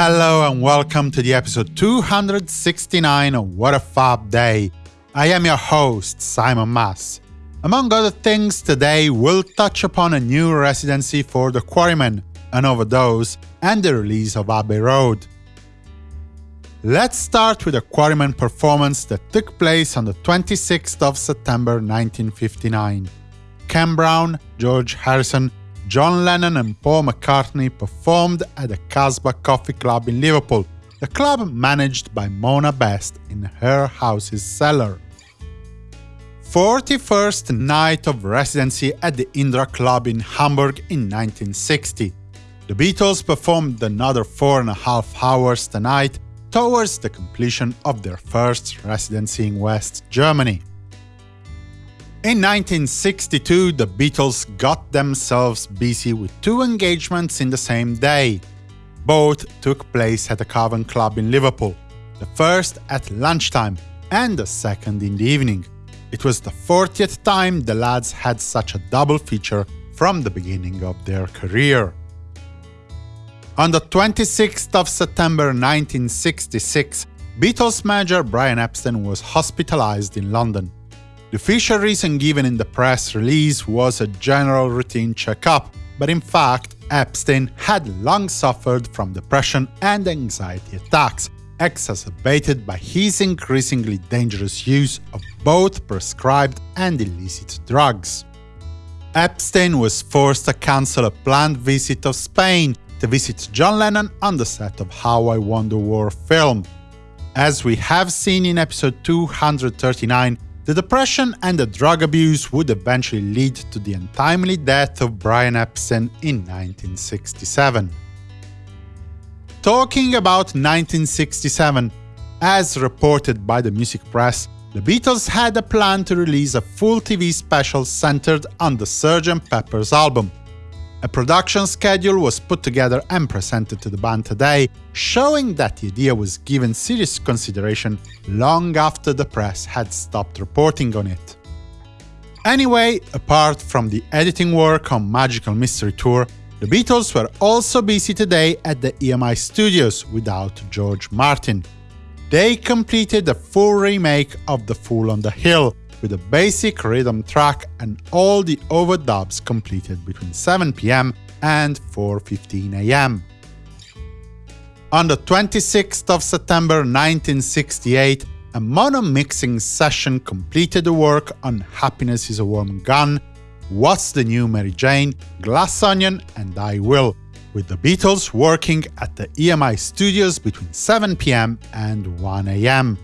Hello and welcome to the episode 269 of What a Fab Day. I am your host, Simon Mas. Among other things, today we'll touch upon a new residency for the Quarrymen, an overdose, and the release of Abbey Road. Let's start with a Quarrymen performance that took place on the 26th of September 1959. Ken Brown, George Harrison, John Lennon and Paul McCartney performed at the Casbah Coffee Club in Liverpool, the club managed by Mona Best in her house's cellar. 41st night of residency at the Indra Club in Hamburg in 1960. The Beatles performed another four and a half hours tonight towards the completion of their first residency in West Germany. In 1962, the Beatles got themselves busy with two engagements in the same day. Both took place at the Cavern Club in Liverpool, the first at lunchtime and the second in the evening. It was the 40th time the lads had such a double feature from the beginning of their career. On the 26th of September 1966, Beatles manager Brian Epstein was hospitalized in London. The official reason given in the press release was a general routine checkup, but in fact, Epstein had long suffered from depression and anxiety attacks, exacerbated by his increasingly dangerous use of both prescribed and illicit drugs. Epstein was forced to cancel a planned visit of Spain to visit John Lennon on the set of How I Won the War film. As we have seen in episode 239, the depression and the drug abuse would eventually lead to the untimely death of Brian Epstein in 1967. Talking about 1967, as reported by the music press, the Beatles had a plan to release a full TV special centered on the Sgt. Pepper's album, a production schedule was put together and presented to the band today, showing that the idea was given serious consideration long after the press had stopped reporting on it. Anyway, apart from the editing work on Magical Mystery Tour, the Beatles were also busy today at the EMI studios without George Martin. They completed a full remake of The Fool on the Hill, with a basic rhythm track and all the overdubs completed between 7 pm and 4.15 am. On the 26th of September 1968, a mono mixing session completed the work on Happiness is a Warm Gun, What's the New Mary Jane, Glass Onion and I Will, with the Beatles working at the EMI studios between 7 pm and 1 am.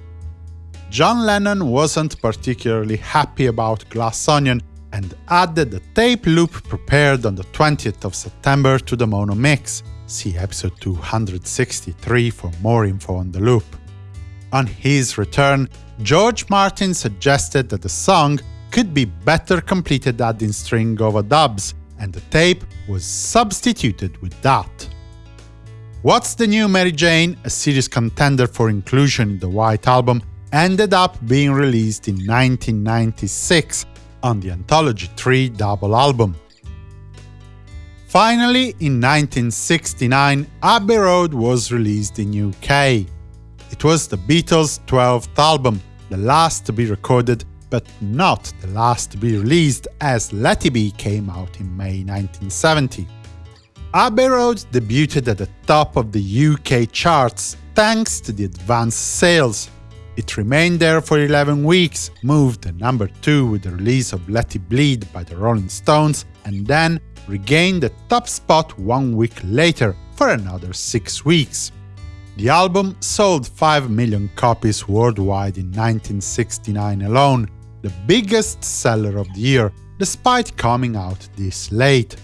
John Lennon wasn't particularly happy about Glass Onion and added the tape loop prepared on the 20th of September to the mono mix. See episode 263 for more info on the loop. On his return, George Martin suggested that the song could be better completed adding string overdubs, and the tape was substituted with that. What's the New Mary Jane, a serious contender for inclusion in the White Album, ended up being released in 1996 on the Anthology 3 double album. Finally, in 1969, Abbey Road was released in UK. It was the Beatles' 12th album, the last to be recorded, but not the last to be released, as Let It Be came out in May 1970. Abbey Road debuted at the top of the UK charts thanks to the advanced sales, it remained there for 11 weeks, moved to number 2 with the release of Let It Bleed by the Rolling Stones, and then regained the top spot one week later for another 6 weeks. The album sold 5 million copies worldwide in 1969 alone, the biggest seller of the year, despite coming out this late.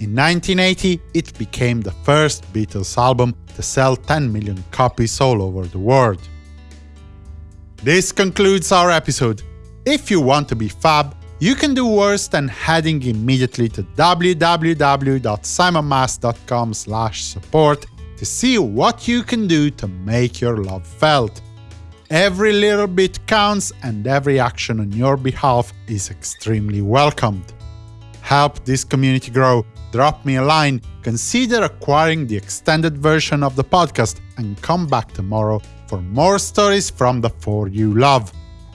In 1980, it became the first Beatles album to sell 10 million copies all over the world. This concludes our episode. If you want to be fab, you can do worse than heading immediately to www.simonmas.com support to see what you can do to make your love felt. Every little bit counts and every action on your behalf is extremely welcomed. help this community grow, drop me a line, consider acquiring the extended version of the podcast, and come back tomorrow for more stories from the four you love.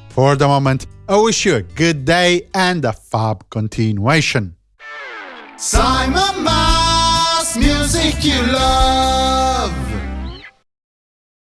For the moment, I wish you a good day and a fab continuation. Simon Mas, music you love.